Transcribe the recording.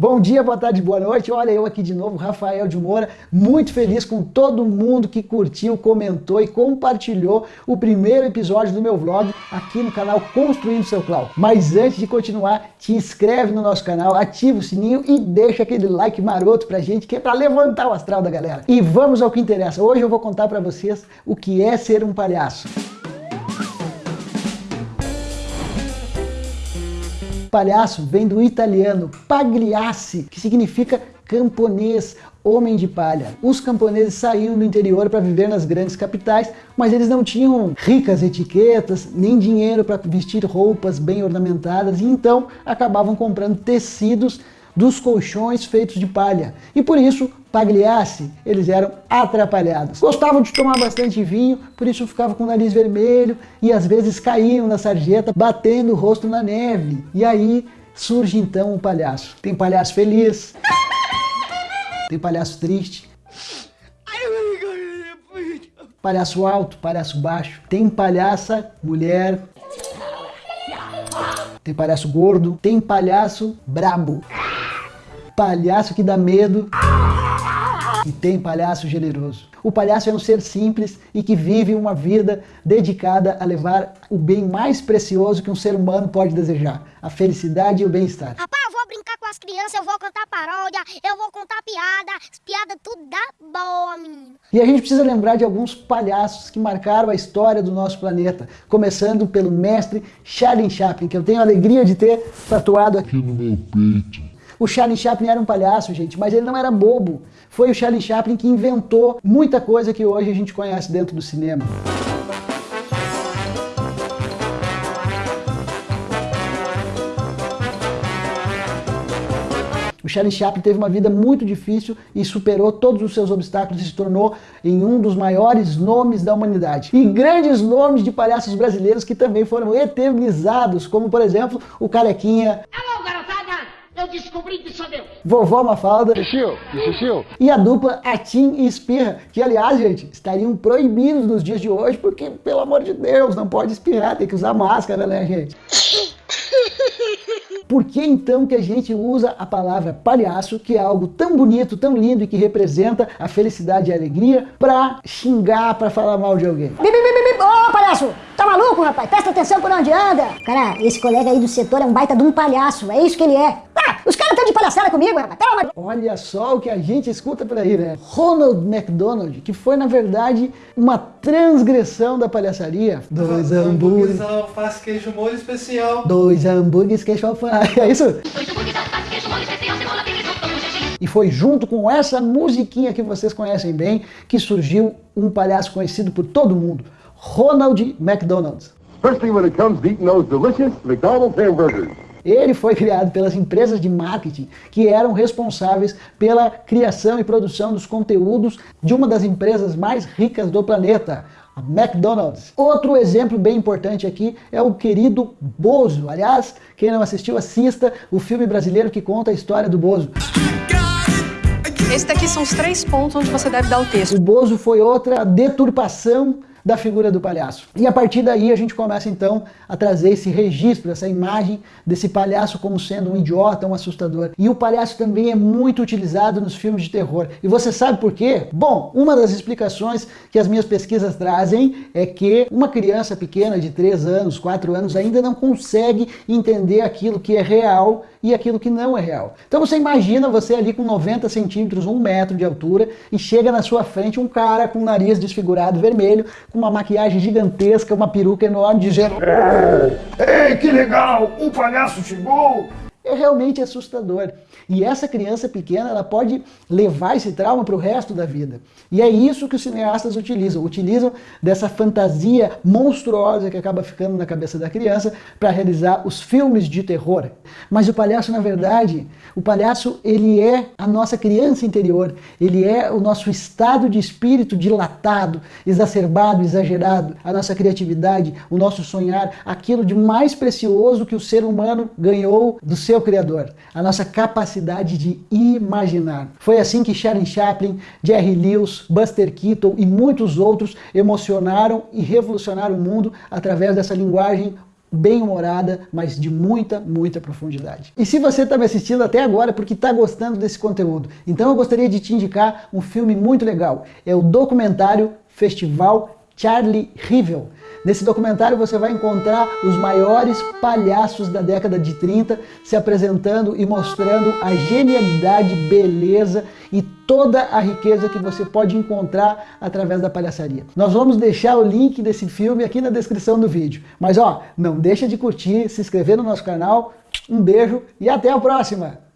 Bom dia, boa tarde, boa noite. Olha eu aqui de novo, Rafael de Moura, muito feliz com todo mundo que curtiu, comentou e compartilhou o primeiro episódio do meu vlog aqui no canal Construindo Seu Cloud. Mas antes de continuar, te inscreve no nosso canal, ativa o sininho e deixa aquele like maroto pra gente, que é pra levantar o astral da galera. E vamos ao que interessa. Hoje eu vou contar pra vocês o que é ser um palhaço. Palhaço vem do italiano pagliasse, que significa camponês, homem de palha. Os camponeses saíam do interior para viver nas grandes capitais, mas eles não tinham ricas etiquetas, nem dinheiro para vestir roupas bem ornamentadas, e então acabavam comprando tecidos dos colchões feitos de palha. E por isso, pagliasse, eles eram atrapalhados. Gostavam de tomar bastante vinho, por isso ficavam com o nariz vermelho e às vezes caíam na sarjeta, batendo o rosto na neve. E aí surge então o palhaço. Tem palhaço feliz, tem palhaço triste, palhaço alto, palhaço baixo, tem palhaça mulher, tem palhaço gordo, tem palhaço brabo palhaço que dá medo e tem palhaço generoso. O palhaço é um ser simples e que vive uma vida dedicada a levar o bem mais precioso que um ser humano pode desejar, a felicidade e o bem-estar. Rapaz, eu vou brincar as crianças, eu vou cantar paródia, eu vou contar piada, piada tudo dá boa, menino. E a gente precisa lembrar de alguns palhaços que marcaram a história do nosso planeta, começando pelo mestre Charlie Chaplin, que eu tenho a alegria de ter tatuado aqui no meu peito. O Charlie Chaplin era um palhaço, gente, mas ele não era bobo. Foi o Charlie Chaplin que inventou muita coisa que hoje a gente conhece dentro do cinema. O Charlie Chaplin teve uma vida muito difícil e superou todos os seus obstáculos e se tornou em um dos maiores nomes da humanidade. E grandes nomes de palhaços brasileiros que também foram eternizados, como por exemplo o Carequinha, eu descobri que sou meu. Vovó Mafalda. Xixi, xixi. E a dupla Atim e Espirra, que aliás, gente, estariam proibidos nos dias de hoje, porque, pelo amor de Deus, não pode espirrar, tem que usar máscara, né, gente? Por que então que a gente usa a palavra palhaço, que é algo tão bonito, tão lindo e que representa a felicidade e a alegria, pra xingar, pra falar mal de alguém? Ô, oh, palhaço! Tá maluco, rapaz? Presta atenção por onde anda! Cara, esse colega aí do setor é um baita de um palhaço, é isso que ele é. Ah, os caras estão de palhaçada comigo, rapaz. Olha só o que a gente escuta por aí, né? Ronald McDonald, que foi, na verdade, uma transgressão da palhaçaria. Dois hambúrgueres, alface, queijo, molho especial. Dois hambúrgueres, queijo, alface. É isso? E foi junto com essa musiquinha que vocês conhecem bem que surgiu um palhaço conhecido por todo mundo, Ronald McDonald. Especially when it comes to eating those delicious McDonald's hamburgers. Ele foi criado pelas empresas de marketing que eram responsáveis pela criação e produção dos conteúdos de uma das empresas mais ricas do planeta, a McDonald's. Outro exemplo bem importante aqui é o querido Bozo. Aliás, quem não assistiu, assista o filme brasileiro que conta a história do Bozo. Esse daqui são os três pontos onde você deve dar o texto. O Bozo foi outra deturpação da figura do palhaço. E a partir daí a gente começa então a trazer esse registro, essa imagem desse palhaço como sendo um idiota, um assustador. E o palhaço também é muito utilizado nos filmes de terror. E você sabe por quê? Bom, uma das explicações que as minhas pesquisas trazem é que uma criança pequena de 3 anos, 4 anos ainda não consegue entender aquilo que é real e aquilo que não é real. Então você imagina você ali com 90 centímetros, um metro de altura, e chega na sua frente um cara com o nariz desfigurado vermelho, com uma maquiagem gigantesca, uma peruca enorme, dizendo Ei, que legal, um palhaço chegou! É realmente assustador. E essa criança pequena ela pode levar esse trauma para o resto da vida. E é isso que os cineastas utilizam. Utilizam dessa fantasia monstruosa que acaba ficando na cabeça da criança para realizar os filmes de terror. Mas o palhaço, na verdade, o palhaço ele é a nossa criança interior. Ele é o nosso estado de espírito dilatado, exacerbado, exagerado. A nossa criatividade, o nosso sonhar, aquilo de mais precioso que o ser humano ganhou do seu Criador, a nossa capacidade de imaginar. Foi assim que Charlie Chaplin, Jerry Lewis, Buster Keaton e muitos outros emocionaram e revolucionaram o mundo através dessa linguagem bem-humorada, mas de muita, muita profundidade. E se você está me assistindo até agora porque está gostando desse conteúdo, então eu gostaria de te indicar um filme muito legal. É o documentário Festival Charlie Rivel. Nesse documentário você vai encontrar os maiores palhaços da década de 30 se apresentando e mostrando a genialidade, beleza e toda a riqueza que você pode encontrar através da palhaçaria. Nós vamos deixar o link desse filme aqui na descrição do vídeo. Mas ó, não deixa de curtir, se inscrever no nosso canal. Um beijo e até a próxima!